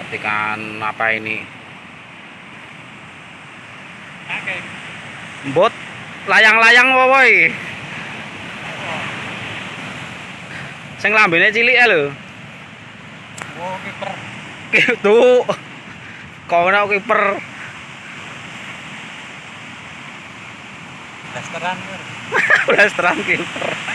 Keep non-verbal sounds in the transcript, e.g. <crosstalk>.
perhatikan apa ini. Bot layang-layang woi? Sing lambene cilik ya lho. Wow, kiper. nak kono kiper? Blasteran. <laughs> Blasteran kiper.